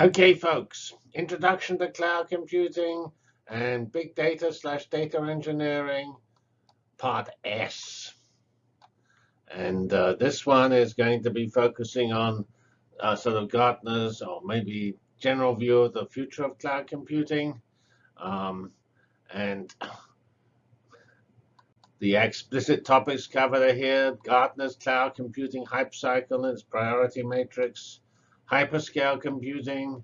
Okay, folks, introduction to cloud computing and big data slash data engineering, part S. And uh, this one is going to be focusing on uh, sort of Gartner's or maybe general view of the future of cloud computing. Um, and the explicit topics covered here, Gartner's cloud computing hype cycle and its priority matrix, hyperscale computing,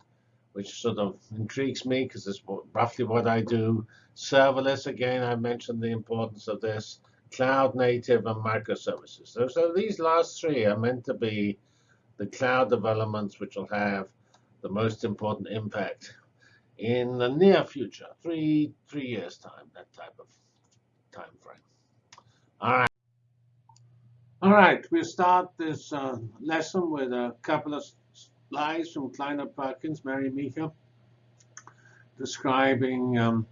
which sort of intrigues me because it's roughly what I do. Serverless, again, I mentioned the importance of this. Cloud native and microservices. So, so these last three are meant to be the cloud developments which will have the most important impact in the near future, three three years time, that type of time frame. All right. All right, we'll start this uh, lesson with a couple of slides from Kleiner Perkins, Mary Meeker, describing um,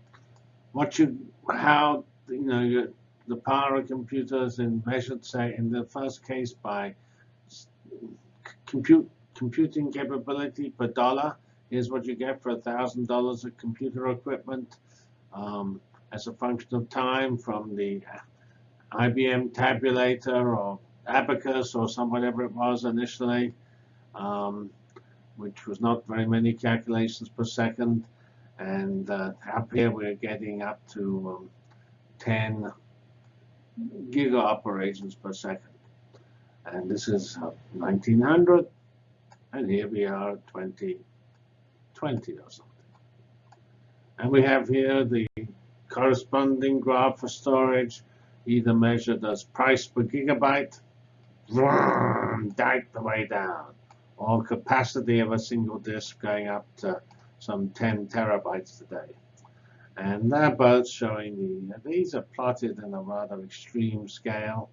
what you, how you know the power of computers is measured, say, in the first case by compute computing capability per dollar. Here's what you get for $1,000 of computer equipment um, as a function of time from the IBM tabulator or abacus or some whatever it was initially. Um, which was not very many calculations per second. And uh, up here, we're getting up to um, 10 giga operations per second. And this is 1900. And here we are 2020 or something. And we have here the corresponding graph for storage, either measured as price per gigabyte, dive the way down or capacity of a single disk going up to some 10 terabytes today. And they're both showing the, these are plotted in a rather extreme scale.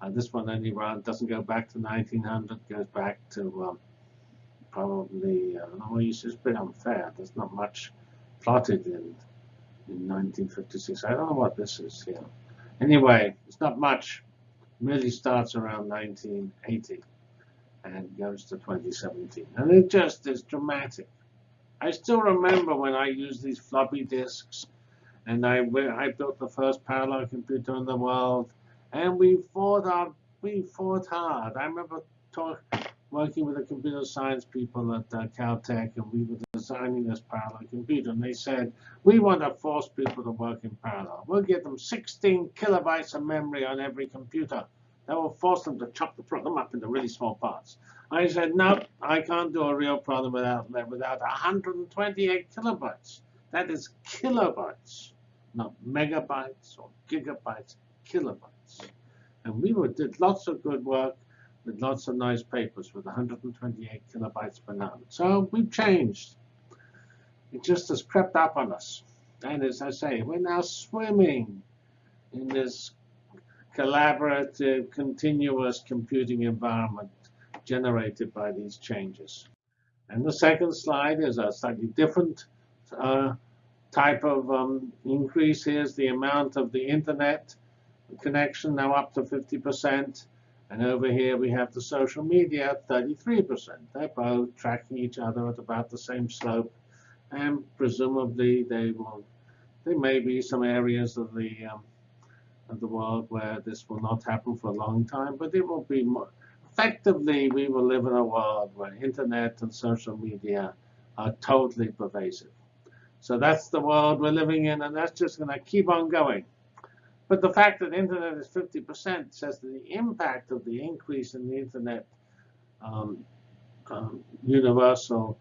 Uh, this one only run, doesn't go back to 1900, goes back to um, probably, uh, oh, it's just a bit unfair. There's not much plotted in, in 1956. I don't know what this is here. Anyway, it's not much. It really starts around 1980 and goes to 2017. And it just is dramatic. I still remember when I used these floppy disks, and I, I built the first parallel computer in the world, and we fought our, we fought hard. I remember talk, working with the computer science people at uh, Caltech, and we were designing this parallel computer, and they said, we want to force people to work in parallel. We'll give them 16 kilobytes of memory on every computer. That will force them to chop the problem up into really small parts. I said, no, I can't do a real problem without without 128 kilobytes. That is kilobytes, not megabytes or gigabytes, kilobytes. And we were, did lots of good work with lots of nice papers with 128 kilobytes per node. So we've changed. It just has crept up on us. And as I say, we're now swimming in this collaborative, continuous computing environment generated by these changes. And the second slide is a slightly different uh, type of um, increase. Here's the amount of the internet connection, now up to 50%. And over here we have the social media at 33%. They're both tracking each other at about the same slope. And presumably they will, there may be some areas of the um, of the world where this will not happen for a long time, but it will be more. Effectively, we will live in a world where internet and social media are totally pervasive. So that's the world we're living in, and that's just going to keep on going. But the fact that internet is 50% says that the impact of the increase in the internet um, um, universal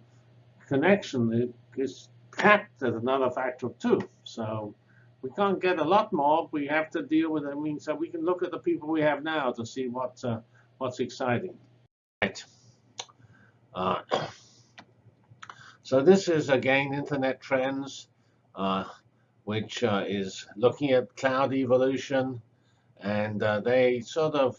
connection is capped at another factor of two. So we can't get a lot more. We have to deal with it. I mean, so we can look at the people we have now to see what uh, what's exciting. Right. Uh, so this is again Internet Trends, uh, which uh, is looking at cloud evolution, and uh, they sort of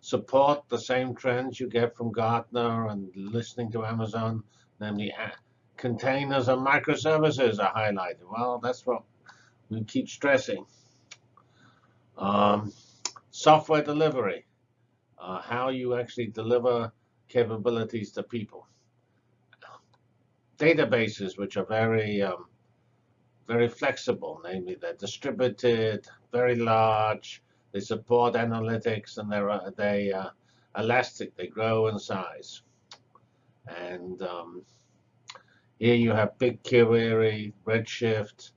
support the same trends you get from Gartner and listening to Amazon, namely uh, containers and microservices are highlighted. Well, that's what we keep stressing. Um, software delivery, uh, how you actually deliver capabilities to people. databases which are very um, very flexible, namely they're distributed, very large, they support analytics, and they're uh, they uh, elastic, they grow in size. And um, here you have BigQuery, Redshift,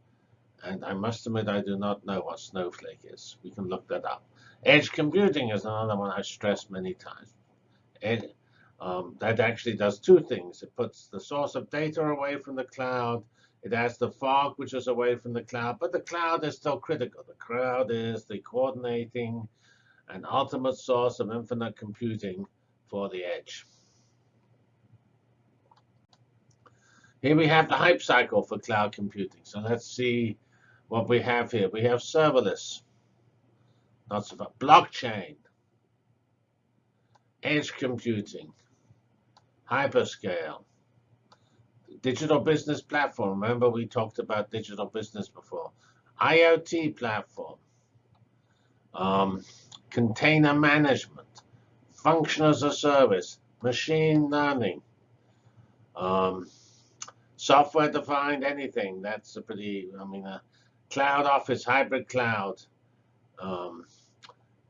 and I must admit I do not know what Snowflake is. We can look that up. Edge computing is another one I've stressed many times. Um, that actually does two things. It puts the source of data away from the cloud. It has the fog, which is away from the cloud. But the cloud is still critical. The cloud is the coordinating and ultimate source of infinite computing for the edge. Here we have the hype cycle for cloud computing. So let's see what we have here. We have serverless, not so far, blockchain, edge computing, hyperscale, digital business platform. Remember we talked about digital business before. IoT platform, um, container management, function as a service, machine learning, um, software-defined anything. That's a pretty, I mean, a cloud office, hybrid cloud, um,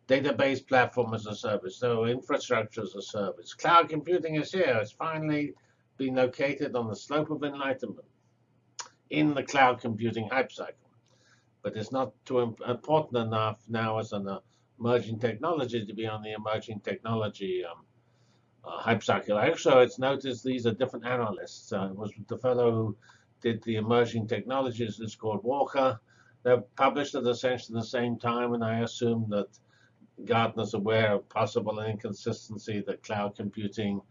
database platform as a service, so infrastructure as a service. Cloud computing is here. It's finally been located on the slope of enlightenment in the cloud computing hype cycle. But it's not too important enough now as an emerging technology to be on the emerging technology um, uh, hype cycle. Also, it's noticed these are different analysts. Uh, it was the fellow who did the emerging technologies is called Walker. They're published at essentially the same time, and I assume that Gartner's aware of possible inconsistency that cloud computing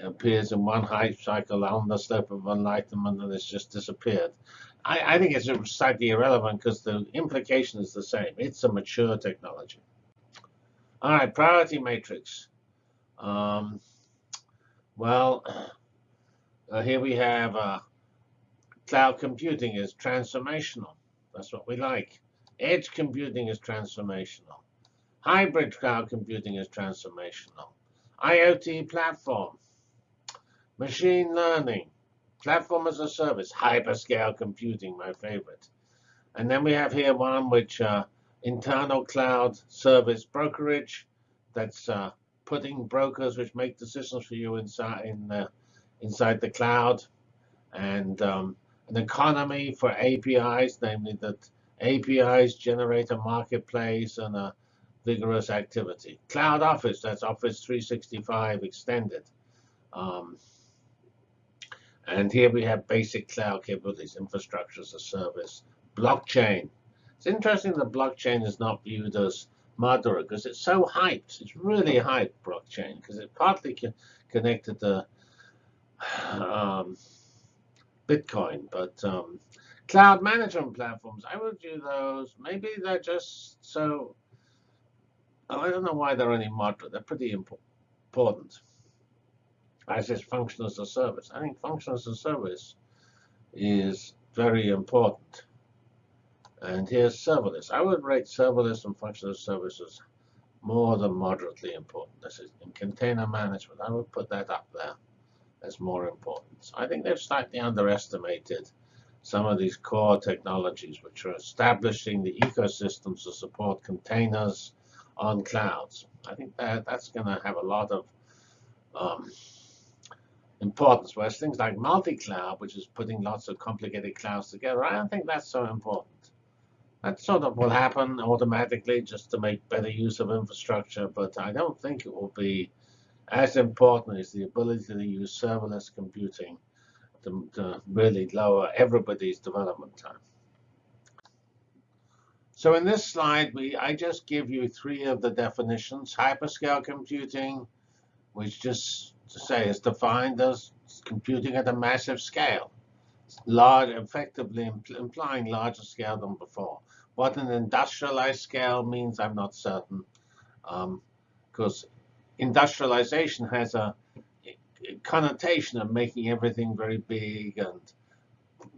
appears in one hype cycle on the slope of enlightenment and it's just disappeared. I, I think it's slightly irrelevant because the implication is the same. It's a mature technology. All right, priority matrix. Um, well, uh, here we have uh, cloud computing is transformational. That's what we like. Edge computing is transformational. Hybrid cloud computing is transformational. IoT platform. Machine learning. Platform as a service. Hyperscale computing, my favorite. And then we have here one which uh, internal cloud service brokerage. That's uh, putting brokers which make decisions for you inside in the, inside the cloud, and um, an economy for APIs, namely that APIs generate a marketplace and a vigorous activity. Cloud Office, that's Office 365 extended. Um, and here we have basic cloud capabilities, infrastructure as a service, blockchain. It's interesting that blockchain is not viewed as Madura because it's so hyped. It's really hyped blockchain because it's partly connected to um, Bitcoin, but um, cloud management platforms, I would do those. Maybe they're just so. I don't know why they're only moderate. They're pretty important. I says function as a service. I think function as a service is very important. And here's serverless. I would rate serverless and functional services more than moderately important. This is in container management. I would put that up there as more important. So I think they've slightly underestimated some of these core technologies which are establishing the ecosystems to support containers on clouds. I think that that's going to have a lot of um, importance. Whereas things like multi-cloud, which is putting lots of complicated clouds together, I don't think that's so important. That sort of will happen automatically just to make better use of infrastructure, but I don't think it will be as important is the ability to use serverless computing to, to really lower everybody's development time. So in this slide, we I just give you three of the definitions. Hyperscale computing, which just to say is defined as computing at a massive scale large, effectively impl implying larger scale than before. What an industrialized scale means, I'm not certain, because um, industrialization has a, connotation of making everything very big and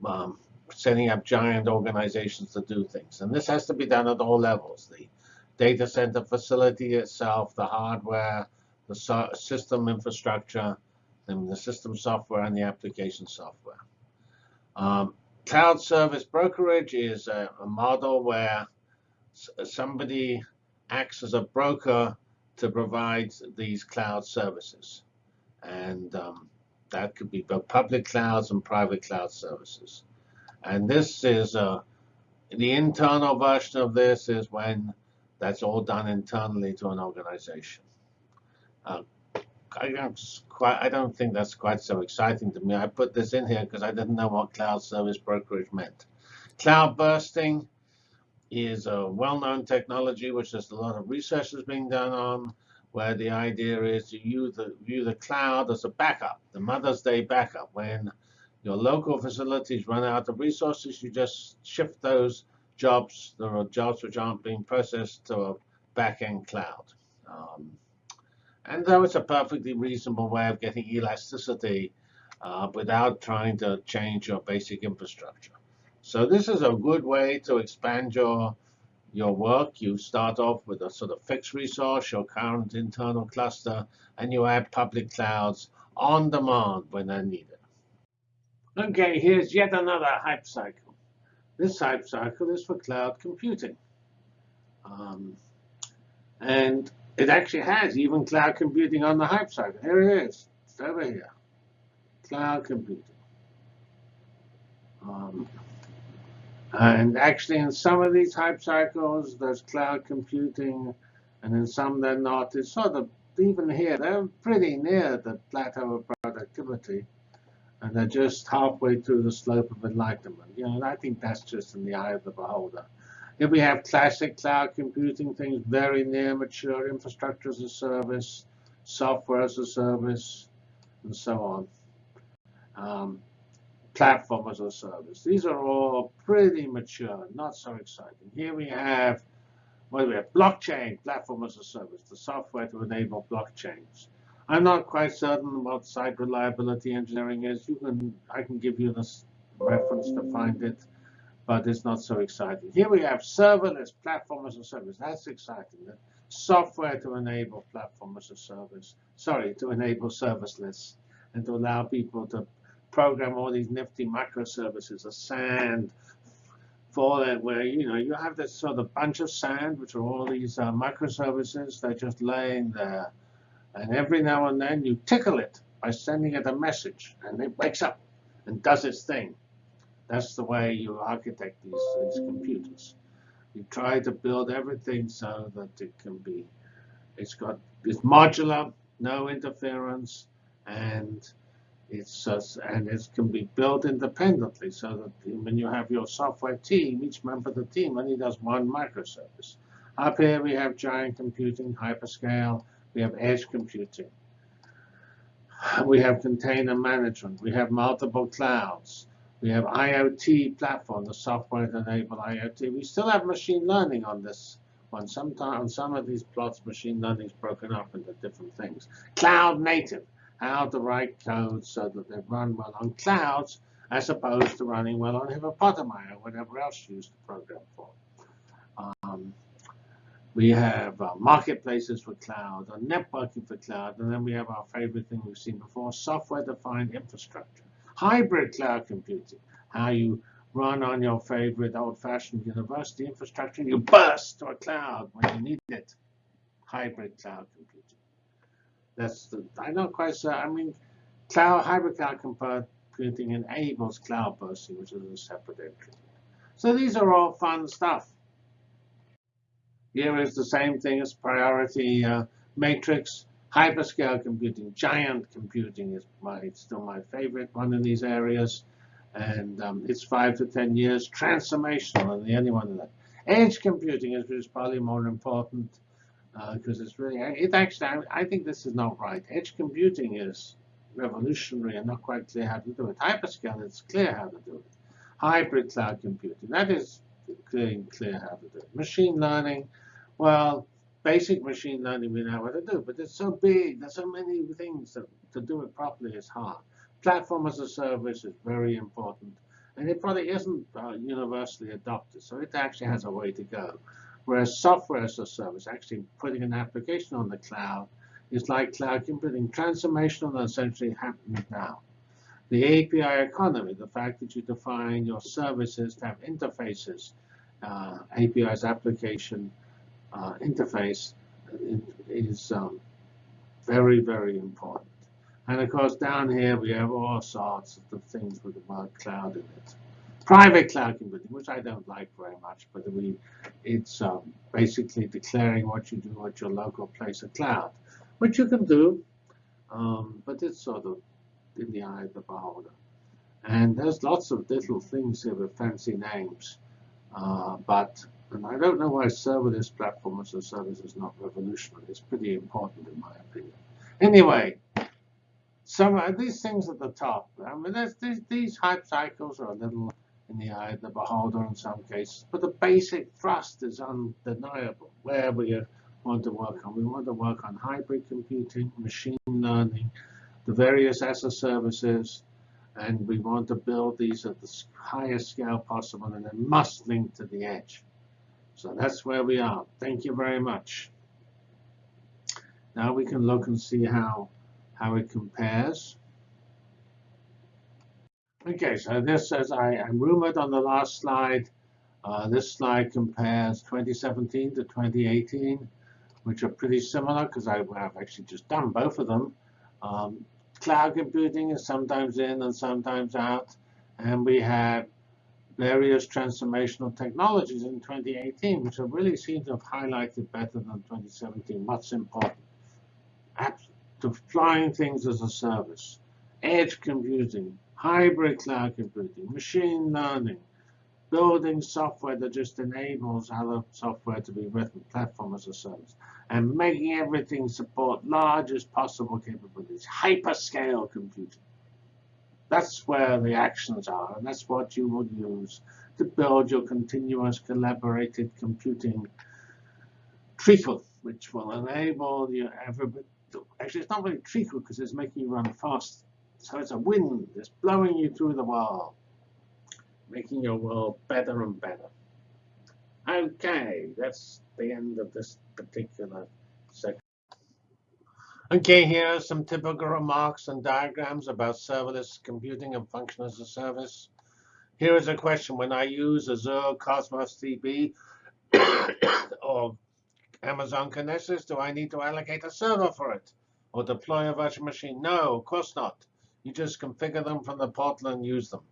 um, setting up giant organizations to do things. And this has to be done at all levels. The data center facility itself, the hardware, the system infrastructure, and the system software and the application software. Um, cloud service brokerage is a, a model where somebody acts as a broker to provide these cloud services. And um, that could be both public clouds and private cloud services. And this is uh, the internal version of this is when that's all done internally to an organization. Uh, I don't, quite, I don't think that's quite so exciting to me. I put this in here because I didn't know what cloud service brokerage meant. Cloud bursting is a well-known technology which there's a lot of research that's being done on, where the idea is to view the, view the cloud as a backup, the Mother's Day backup. When your local facilities run out of resources, you just shift those jobs. There are jobs which aren't being processed to a back-end cloud. Um, and though it's a perfectly reasonable way of getting elasticity uh, without trying to change your basic infrastructure. So this is a good way to expand your your work. You start off with a sort of fixed resource, your current internal cluster, and you add public clouds on demand when they're needed. OK, here's yet another hype cycle. This hype cycle is for cloud computing. Um, and it actually has even cloud computing on the hype cycle. Here it is. It's over here. Cloud computing. Um, and actually, in some of these hype cycles, there's cloud computing, and in some they're not. It's sort of, even here, they're pretty near the plateau of productivity, and they're just halfway through the slope of enlightenment. You know, and I think that's just in the eye of the beholder. Here we have classic cloud computing things, very near mature infrastructure as a service, software as a service, and so on. Um, platform as a service. These are all pretty mature, not so exciting. Here we have, what we have? Blockchain, platform as a service, the software to enable blockchains. I'm not quite certain what site reliability engineering is. You can, I can give you this reference to find it, but it's not so exciting. Here we have serverless platform as a service. That's exciting. The software to enable platform as a service. Sorry, to enable serviceless and to allow people to program all these nifty microservices, a sand for that, where you know you have this sort of bunch of sand, which are all these uh, microservices. They're just laying there, and every now and then you tickle it by sending it a message, and it wakes up and does its thing. That's the way you architect these, these computers. You try to build everything so that it can be, it's got, it's modular, no interference, and it's just, and it can be built independently so that when you have your software team, each member of the team only does one microservice. Up here we have giant computing, hyperscale. We have edge computing. We have container management. We have multiple clouds. We have IoT platform, the software to enable IoT. We still have machine learning on this one. Sometimes on some of these plots, machine learning is broken up into different things. Cloud native how to write code so that they run well on clouds as opposed to running well on hippopotami or whatever else you use the program for. Um, we have uh, marketplaces for cloud, or networking for cloud, and then we have our favorite thing we've seen before, software-defined infrastructure. Hybrid cloud computing, how you run on your favorite old-fashioned university infrastructure, you burst to a cloud when you need it. Hybrid cloud computing. That's the, I'm not quite sure. I mean, cloud hybrid cloud computing enables cloud bursting, which is a separate entry. So these are all fun stuff. Here is the same thing as priority uh, matrix. Hyperscale computing, giant computing is my still my favorite one in these areas. And um, it's five to 10 years transformational and the only one that. Edge computing is probably more important because uh, it's really, it actually, I, I, think this is not right. Edge computing is revolutionary and not quite clear how to do it. Hyperscale, it's clear how to do it. Hybrid cloud computing, that is clear, clear how to do it. Machine learning, well, basic machine learning we know how to do, but it's so big, there's so many things that to do it properly is hard. Platform as a service is very important, and it probably isn't uh, universally adopted, so it actually has a way to go. Whereas software as a service, actually putting an application on the cloud, is like cloud computing, transformational and essentially happening now. The API economy, the fact that you define your services to have interfaces, uh, API's application uh, interface is um, very, very important. And of course, down here we have all sorts of things with the word cloud in it. Private cloud computing, which I don't like very much, but we, it's um, basically declaring what you do at your local place of cloud, which you can do, um, but it's sort of in the eye of the beholder. And there's lots of little things here with fancy names, uh, but and I don't know why serverless platform as a service is not revolutionary. It's pretty important in my opinion. Anyway, some of these things at the top, I mean, these, these hype cycles are a little in the eye of the beholder in some cases, but the basic thrust is undeniable. Where we want to work on, we want to work on hybrid computing, machine learning, the various ESA services, and we want to build these at the highest scale possible, and they must link to the edge. So that's where we are. Thank you very much. Now we can look and see how, how it compares. Okay, so this, as I, I rumored on the last slide, uh, this slide compares 2017 to 2018, which are pretty similar because I've actually just done both of them. Um, cloud computing is sometimes in and sometimes out. And we have various transformational technologies in 2018, which have really seemed to have highlighted better than 2017 what's important. To flying things as a service, edge computing, hybrid cloud computing, machine learning, building software that just enables other software to be written, platform as a service, and making everything support largest possible capabilities, hyperscale computing. That's where the actions are, and that's what you would use to build your continuous collaborated computing treacle, which will enable you everybody. To, actually, it's not really treacle because it's making you run fast. So it's a wind. that's blowing you through the world, making your world better and better. Okay, that's the end of this particular section. Okay, here are some typical remarks and diagrams about serverless computing and function as a service. Here is a question. When I use Azure Cosmos DB or Amazon Kinesis, do I need to allocate a server for it or deploy a virtual machine? No, of course not. You just configure them from the portal and use them.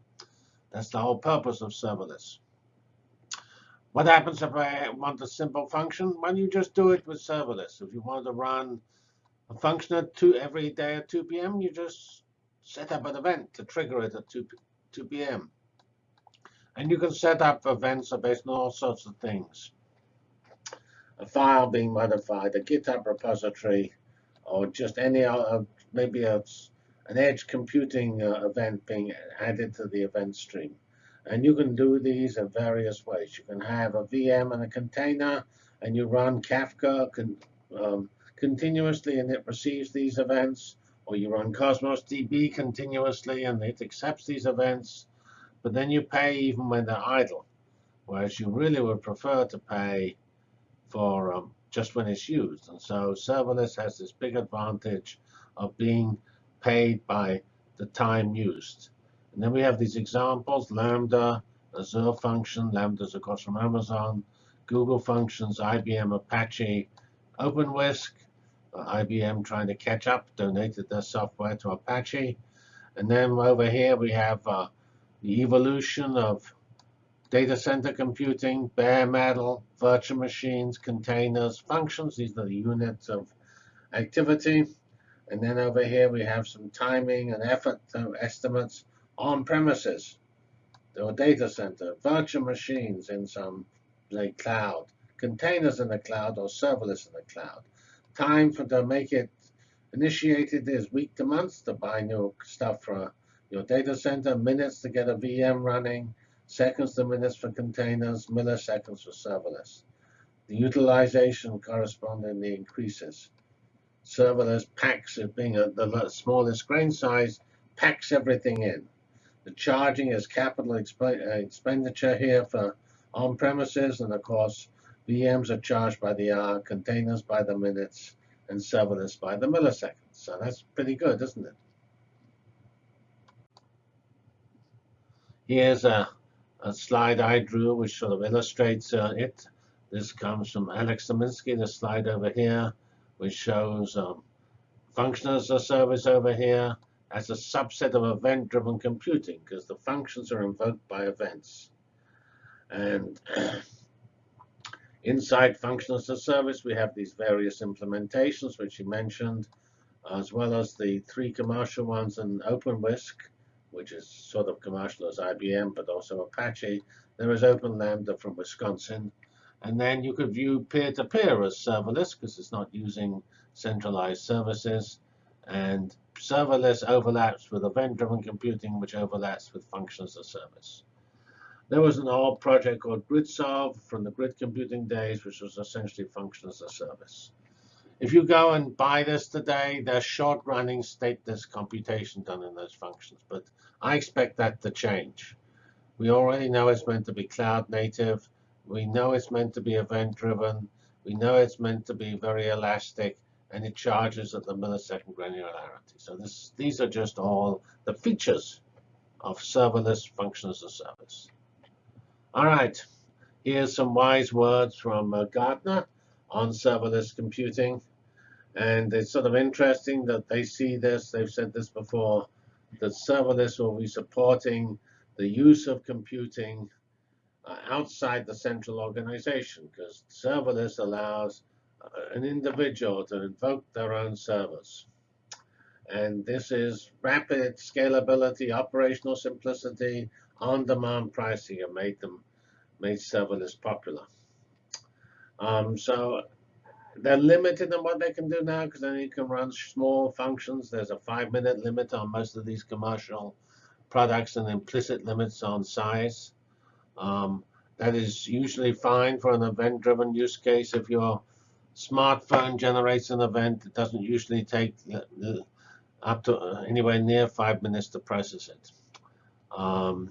That's the whole purpose of serverless. What happens if I want a simple function? Well, you just do it with serverless. If you want to run a function at two, every day at 2 p.m., you just set up an event to trigger it at 2, 2 p.m. And you can set up events based on all sorts of things. A file being modified, a GitHub repository, or just any other, maybe a, an edge computing uh, event being added to the event stream. And you can do these in various ways. You can have a VM and a container, and you run Kafka, um, continuously and it receives these events, or you run Cosmos DB continuously and it accepts these events, but then you pay even when they're idle, whereas you really would prefer to pay for um, just when it's used. And so serverless has this big advantage of being paid by the time used. And then we have these examples, Lambda, Azure Function, Lambda's of course from Amazon, Google Functions, IBM Apache, OpenWhisk, IBM trying to catch up, donated their software to Apache. And then over here we have uh, the evolution of data center computing, bare metal, virtual machines, containers, functions. These are the units of activity. And then over here we have some timing and effort estimates on premises, or data center, virtual machines in some say, cloud, containers in the cloud, or serverless in the cloud time for to make it initiated is week to months to buy new stuff for your data center, minutes to get a VM running, seconds to minutes for containers, milliseconds for serverless. The utilization correspondingly increases. Serverless packs, it being a, the smallest grain size, packs everything in. The charging is capital expenditure here for on-premises, and of course, VMs are charged by the hour, containers by the minutes, and serverless by the milliseconds So that's pretty good, isn't it? Here's a, a slide I drew which sort of illustrates uh, it. This comes from Alex Ziminski, the slide over here, which shows um, function as a service over here as a subset of event-driven computing, because the functions are invoked by events. And inside function as a service, we have these various implementations, which you mentioned, as well as the three commercial ones in OpenWhisk, which is sort of commercial as IBM, but also Apache. There is OpenLambda from Wisconsin. And then you could view peer-to-peer -peer as serverless, because it's not using centralized services. And serverless overlaps with event-driven computing, which overlaps with functions as a service. There was an old project called GridSolve from the grid computing days, which was essentially function as a service. If you go and buy this today, there's short-running stateless computation done in those functions. But I expect that to change. We already know it's meant to be cloud native. We know it's meant to be event-driven. We know it's meant to be very elastic. And it charges at the millisecond granularity. So this, these are just all the features of serverless function as a service. All right, here's some wise words from uh, Gartner on serverless computing. And it's sort of interesting that they see this, they've said this before, that serverless will be supporting the use of computing outside the central organization, because serverless allows uh, an individual to invoke their own servers. And this is rapid scalability, operational simplicity, on-demand pricing have made them made serverless popular. Um, so they're limited in what they can do now because then you can run small functions. There's a five-minute limit on most of these commercial products and implicit limits on size. Um, that is usually fine for an event-driven use case. If your smartphone generates an event, it doesn't usually take up to uh, anywhere near five minutes to process it. Um,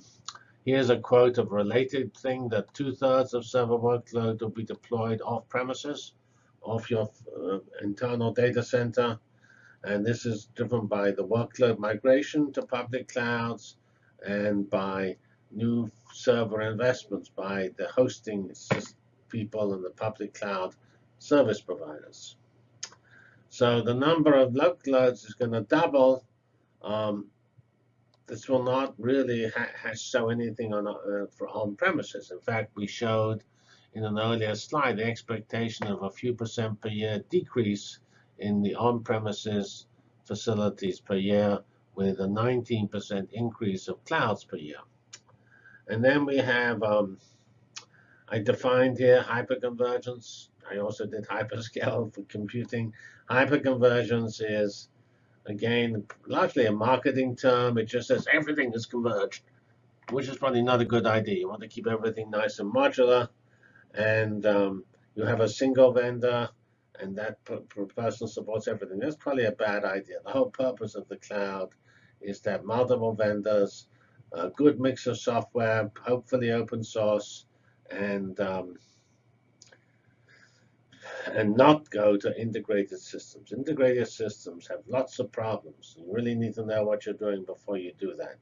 here's a quote of a related thing that two-thirds of server workload will be deployed off premises, off your uh, internal data center. And this is driven by the workload migration to public clouds and by new server investments by the hosting people and the public cloud service providers. So the number of local loads is going to double. Um, this will not really show anything on uh, for on premises. In fact, we showed in an earlier slide the expectation of a few percent per year decrease in the on-premises facilities per year with a 19% increase of clouds per year. And then we have, um, I defined here hyperconvergence. I also did hyperscale for computing. Hyperconvergence is, again, largely a marketing term. It just says everything is converged, which is probably not a good idea. You want to keep everything nice and modular. And um, you have a single vendor, and that person supports everything. That's probably a bad idea. The whole purpose of the cloud is that multiple vendors, a good mix of software, hopefully open source, and um, and not go to integrated systems. Integrated systems have lots of problems. You really need to know what you're doing before you do that.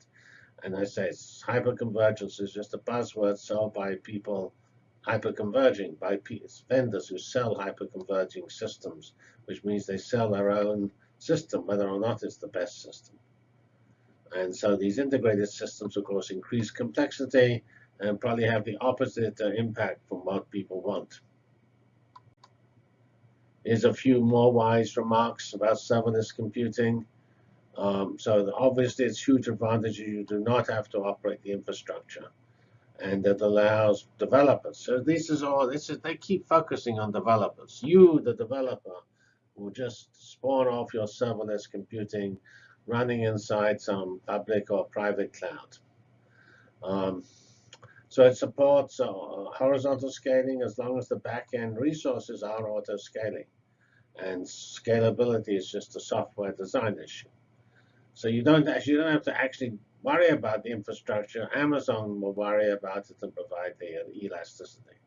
And I say hyperconvergence is just a buzzword sold by people hyperconverging, by vendors who sell hyperconverging systems, which means they sell their own system, whether or not it's the best system. And so these integrated systems, of course, increase complexity and probably have the opposite uh, impact from what people want. Here's a few more wise remarks about serverless computing. Um, so obviously, it's huge advantage you do not have to operate the infrastructure, and it allows developers. So this is all. This is they keep focusing on developers. You, the developer, will just spawn off your serverless computing, running inside some public or private cloud. Um, so it supports uh, horizontal scaling as long as the backend resources are auto-scaling. And scalability is just a software design issue. So you don't actually you don't have to actually worry about the infrastructure. Amazon will worry about it and provide the elasticity.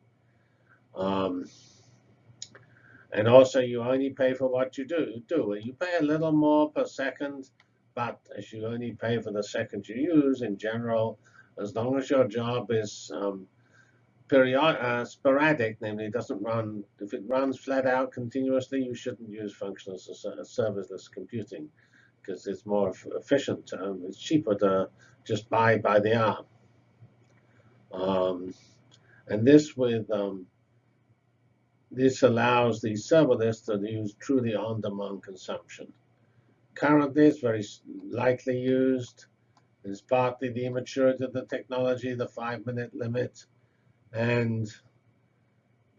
Um, And also, you only pay for what you do. Do you pay a little more per second, but as you only pay for the second you use, in general, as long as your job is um, period, uh, sporadic, namely it doesn't run, if it runs flat out continuously, you shouldn't use functional serverless computing because it's more efficient. Um, it's cheaper to just buy by the hour. Um, and this with um, this allows the serverless to use truly on-demand consumption. Currently, it's very lightly used. It's partly the immaturity of the technology, the five-minute limit, and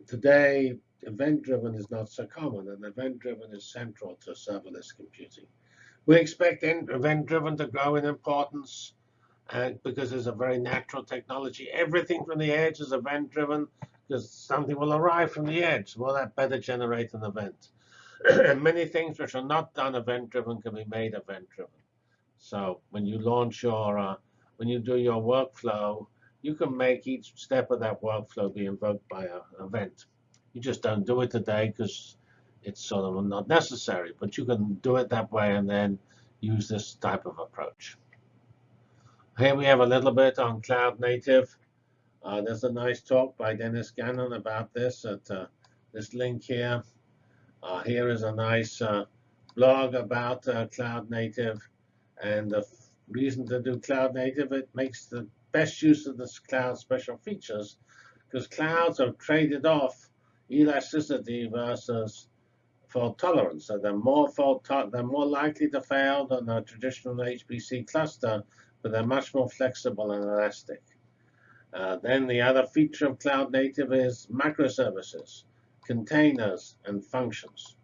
today event-driven is not so common, and event-driven is central to serverless computing. We expect event-driven to grow in importance and because it's a very natural technology. Everything from the edge is event-driven because something will arrive from the edge. Well, that better generate an event. And many things which are not done event-driven can be made event-driven. So when you launch your, uh, when you do your workflow, you can make each step of that workflow be invoked by an event. You just don't do it today because it's sort of not necessary. But you can do it that way and then use this type of approach. Here we have a little bit on cloud native. Uh, there's a nice talk by Dennis Gannon about this at uh, this link here. Uh, here is a nice uh, blog about uh, cloud native. And the reason to do cloud native, it makes the best use of this cloud special features because clouds have traded off elasticity versus fault tolerance. So they're more fault they're more likely to fail than a traditional HPC cluster, but they're much more flexible and elastic. Uh, then the other feature of cloud native is microservices, containers, and functions,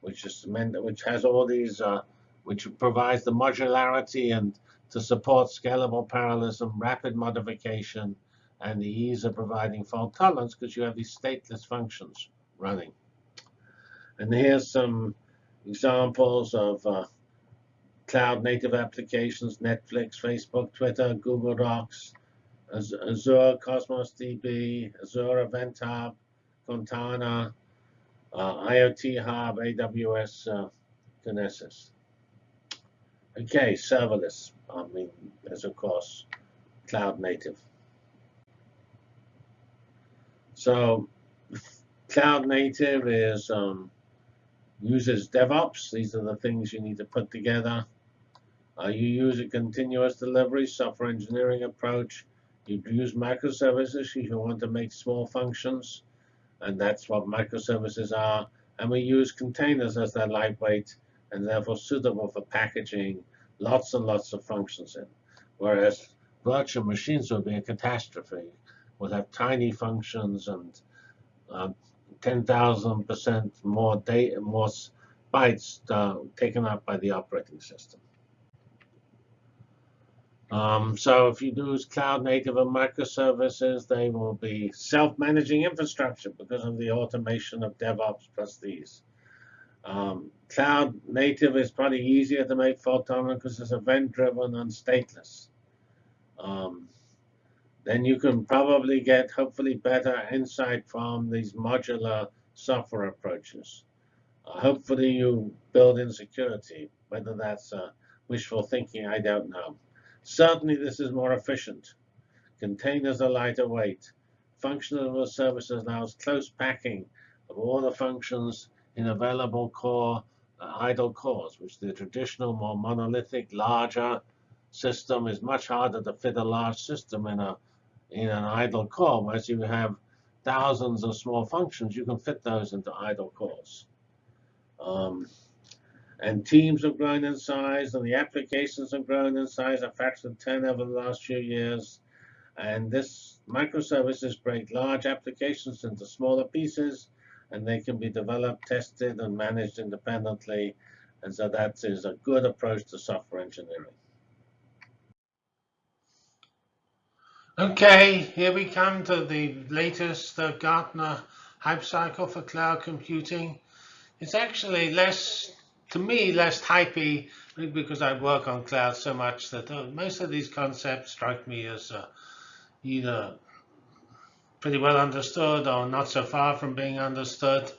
which is meant, which has all these, uh, which provides the modularity and to support scalable parallelism, rapid modification, and the ease of providing fault tolerance because you have these stateless functions running. And here's some examples of uh, cloud native applications, Netflix, Facebook, Twitter, Google Docs, Azure Cosmos DB, Azure Event Hub, Fontana, uh, IoT Hub, AWS uh, Kinesis. Okay, serverless. I mean, there's of course cloud native. So cloud native is um, uses DevOps. These are the things you need to put together. Uh, you use a continuous delivery software engineering approach. You use microservices if you want to make small functions. And that's what microservices are. And we use containers as they're lightweight and therefore suitable for packaging lots and lots of functions in. Whereas virtual machines would be a catastrophe. We'll have tiny functions and 10,000% um, more data, more bytes uh, taken up by the operating system. Um, so if you use cloud native and microservices, they will be self-managing infrastructure because of the automation of DevOps plus these. Um, cloud native is probably easier to make fault tolerant because it's event-driven and stateless. Um, then you can probably get hopefully better insight from these modular software approaches. Uh, hopefully you build in security. Whether that's uh, wishful thinking, I don't know. Certainly, this is more efficient. Containers are lighter weight. Functional services allows close packing of all the functions in available core uh, idle cores, which the traditional, more monolithic, larger system is much harder to fit a large system in a in an idle core. Whereas you have thousands of small functions, you can fit those into idle cores. Um, and teams have grown in size, and the applications have grown in size a factor of 10 over the last few years. And this microservices break large applications into smaller pieces, and they can be developed, tested, and managed independently. And so that is a good approach to software engineering. Okay, here we come to the latest Gartner hype cycle for cloud computing. It's actually less to me, less hypey because I work on cloud so much that uh, most of these concepts strike me as uh, either pretty well understood or not so far from being understood.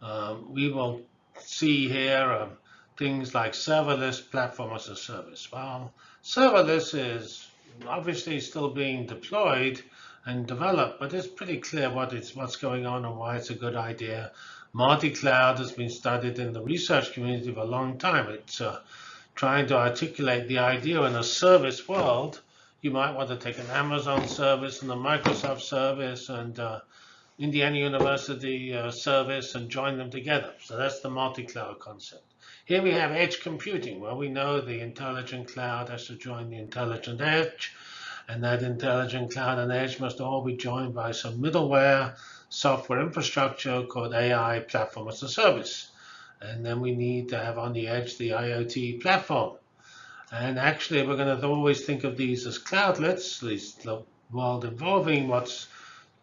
um, we will see here um, things like serverless platform as a service. Well, serverless is obviously still being deployed and developed, but it's pretty clear what it's what's going on and why it's a good idea. Multi-cloud has been studied in the research community for a long time. It's uh, trying to articulate the idea in a service world. You might want to take an Amazon service and a Microsoft service and uh, Indiana University uh, service and join them together. So that's the multi-cloud concept. Here we have edge computing, where we know the intelligent cloud has to join the intelligent edge, and that intelligent cloud and edge must all be joined by some middleware software infrastructure called AI platform as a service. And then we need to have on the edge the IoT platform. And actually, we're going to always think of these as cloudlets, these world involving what's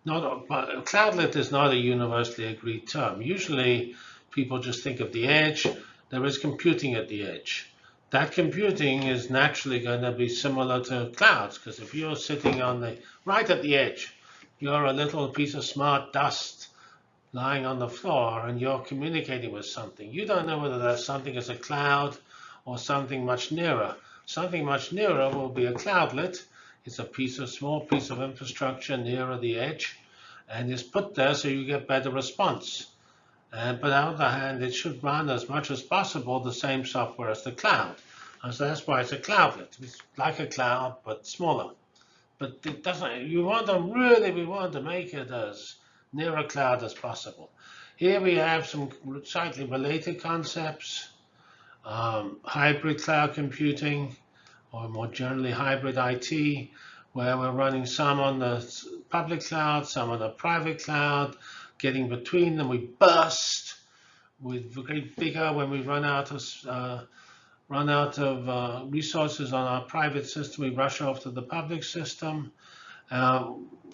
not cloudlet is not a universally agreed term. Usually, people just think of the edge. There is computing at the edge. That computing is naturally going to be similar to clouds, because if you're sitting on the right at the edge, you're a little piece of smart dust lying on the floor, and you're communicating with something. You don't know whether that something is a cloud or something much nearer. Something much nearer will be a cloudlet, it's a piece of small piece of infrastructure nearer the edge, and it's put there so you get better response. And, but on the other hand, it should run as much as possible the same software as the cloud. And so that's why it's a cloudlet. It's like a cloud, but smaller. But it doesn't. You want to really, we want to make it as near a cloud as possible. Here we have some slightly related concepts. Um, hybrid cloud computing, or more generally hybrid IT, where we're running some on the public cloud, some on the private cloud, getting between them. We burst with very bigger when we run out of uh, run out of uh, resources on our private system. We rush off to the public system. Uh,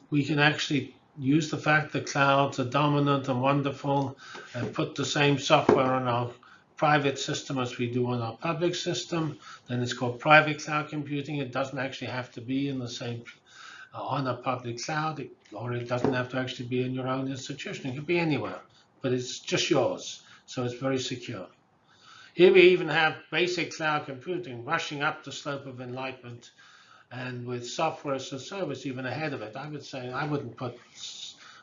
we can actually use the fact that clouds are dominant and wonderful and put the same software on our private system as we do on our public system. Then it's called private cloud computing. It doesn't actually have to be in the same uh, on a public cloud, or it doesn't have to actually be in your own institution. It could be anywhere, but it's just yours. So it's very secure. Here we even have basic cloud computing rushing up the slope of enlightenment and with software as a service even ahead of it. I would say I wouldn't put,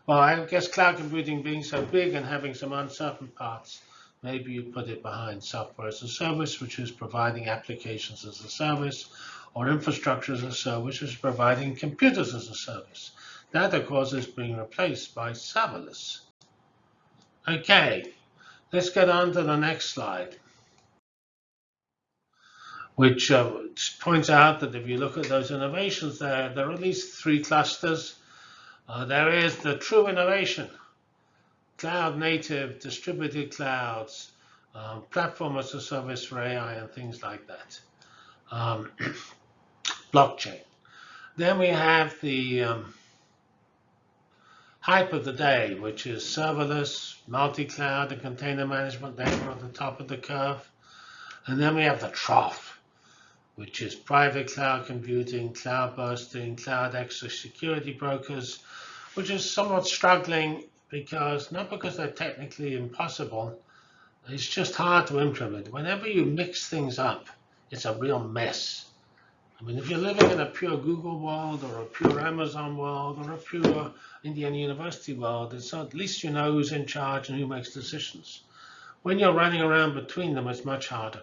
well, I guess cloud computing being so big and having some uncertain parts, maybe you put it behind software as a service, which is providing applications as a service, or infrastructure as a service, which is providing computers as a service. That, of course, is being replaced by serverless. Okay, let's get on to the next slide, which uh, points out that if you look at those innovations there, there are at least three clusters. Uh, there is the true innovation, cloud native, distributed clouds, um, platform as a service for AI and things like that. Um, blockchain. Then we have the um, hype of the day, which is serverless, multi-cloud, and container management. They are at the top of the curve. And then we have the trough, which is private cloud computing, cloud bursting, cloud access security brokers, which is somewhat struggling because not because they're technically impossible, it's just hard to implement. Whenever you mix things up, it's a real mess. I mean, if you're living in a pure Google world or a pure Amazon world or a pure Indiana University world, it's at least you know who's in charge and who makes decisions. When you're running around between them, it's much harder.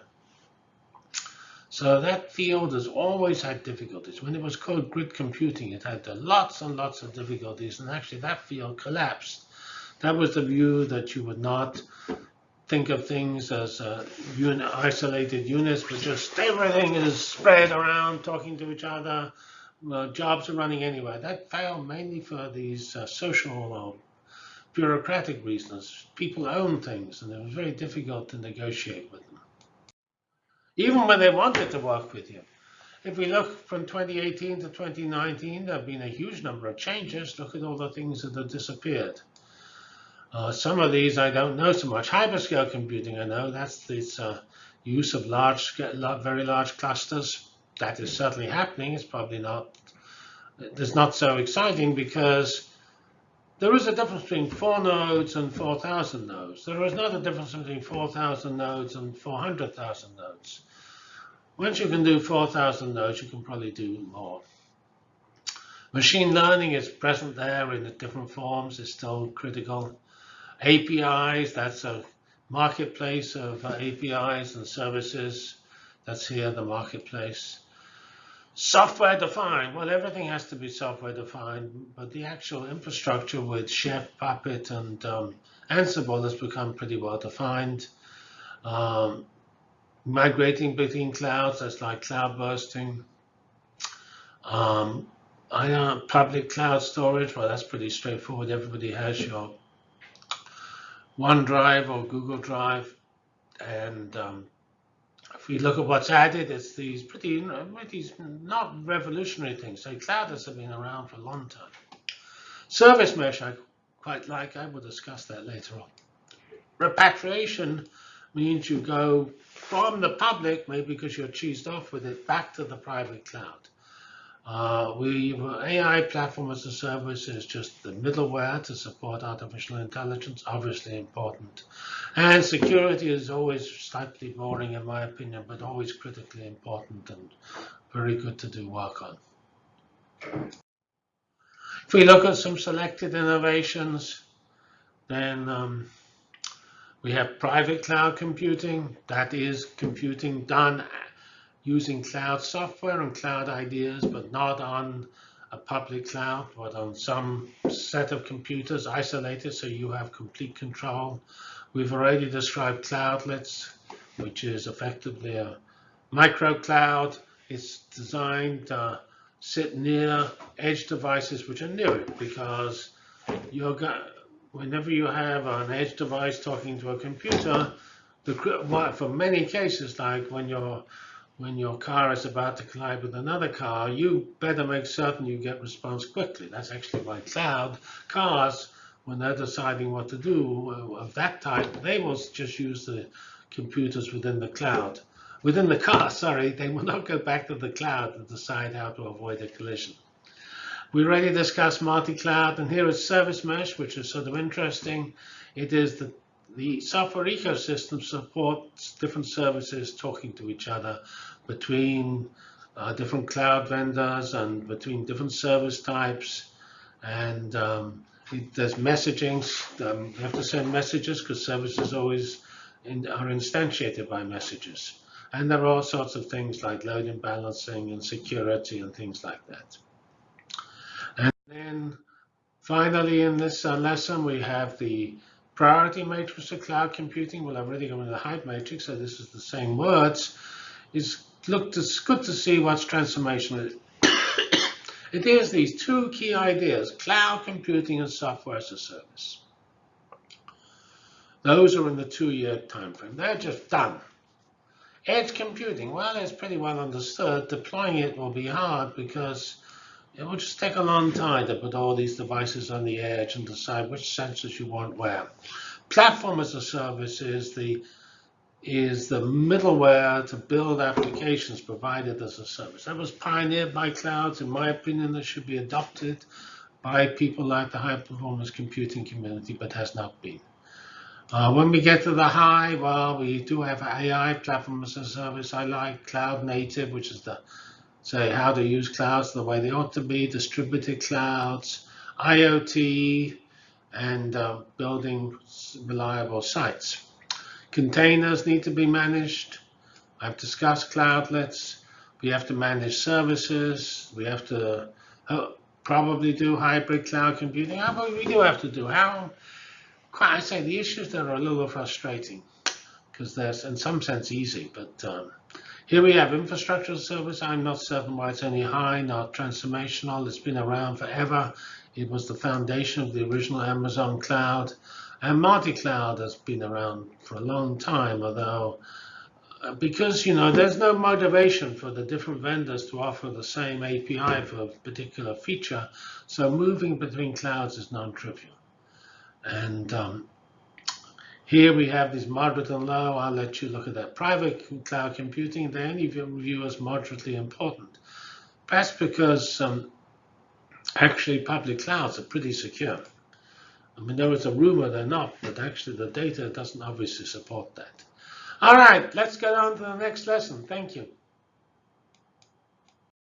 So that field has always had difficulties. When it was called grid computing, it had lots and lots of difficulties, and actually that field collapsed that was the view that you would not think of things as uh, isolated units, but just everything is spread around, talking to each other. jobs are running anywhere. That failed mainly for these uh, social or bureaucratic reasons. People own things, and it was very difficult to negotiate with them, even when they wanted to work with you. If we look from 2018 to 2019, there have been a huge number of changes. Look at all the things that have disappeared. Uh, some of these I don't know so much. Hyperscale computing, I know that's this uh, use of large, very large clusters. That is certainly happening. It's probably not, it's not so exciting because there is a difference between four nodes and 4,000 nodes. There is not a difference between 4,000 nodes and 400,000 nodes. Once you can do 4,000 nodes, you can probably do more. Machine learning is present there in the different forms, it's still critical. APIs, that's a marketplace of APIs and services. That's here, the marketplace. Software defined, well, everything has to be software defined, but the actual infrastructure with Chef, Puppet, and um, Ansible has become pretty well defined. Um, migrating between clouds, that's like cloud bursting. Um, I know public cloud storage, well, that's pretty straightforward. Everybody has your OneDrive or Google Drive. And um, if we look at what's added, it's these pretty, these not revolutionary things. So cloud has been around for a long time. Service mesh, I quite like. I will discuss that later on. Repatriation means you go from the public, maybe because you're cheesed off with it, back to the private cloud. Uh, we AI platform as a service is just the middleware to support artificial intelligence, obviously important. And security is always slightly boring in my opinion, but always critically important and very good to do work on. If we look at some selected innovations, then um, we have private cloud computing. That is computing done using cloud software and cloud ideas, but not on a public cloud, but on some set of computers isolated so you have complete control. We've already described cloudlets, which is effectively a micro cloud. It's designed to sit near edge devices, which are near it, because you're whenever you have an edge device talking to a computer, the, for many cases, like when you're when your car is about to collide with another car, you better make certain you get response quickly. That's actually why cloud cars, when they're deciding what to do uh, of that type, they will just use the computers within the cloud. Within the car, sorry, they will not go back to the cloud to decide how to avoid a collision. We already discussed multi-cloud, and here is Service Mesh, which is sort of interesting. It is the the software ecosystem supports different services talking to each other between uh, different cloud vendors and between different service types. And um, it, there's messaging. Um, you have to send messages because services always in, are instantiated by messages. And there are all sorts of things like load balancing and security and things like that. Then finally in this uh, lesson, we have the priority matrix of cloud computing. Well, I've already gone into the hype matrix, so this is the same words. It's it's good to see what's transformational. it is these two key ideas, cloud computing and software as a service. Those are in the two-year time frame. They're just done. Edge computing, well, it's pretty well understood. Deploying it will be hard because it will just take a long time to put all these devices on the edge and decide which sensors you want where. Platform as a service is the is the middleware to build applications provided as a service. That was pioneered by clouds. In my opinion, that should be adopted by people like the high performance computing community, but has not been. Uh, when we get to the high, well, we do have AI platform as a service. I like cloud native, which is the say how to use clouds the way they ought to be, distributed clouds, IoT, and uh, building reliable sites. Containers need to be managed. I've discussed cloudlets. We have to manage services. We have to uh, probably do hybrid cloud computing. How we do have to do? How? Quite, I say the issues that are a little frustrating because they're in some sense easy, but um, here we have infrastructure service. I'm not certain why it's only high, not transformational. It's been around forever. It was the foundation of the original Amazon cloud. And multi-cloud has been around for a long time, although uh, because you know there's no motivation for the different vendors to offer the same API for a particular feature, so moving between clouds is non-trivial. And um, here we have this moderate and low. I'll let you look at that. Private cloud computing, they only view as moderately important. That's because um, actually public clouds are pretty secure. I mean, there was a rumor they're not, but actually the data doesn't obviously support that. All right, let's get on to the next lesson. Thank you.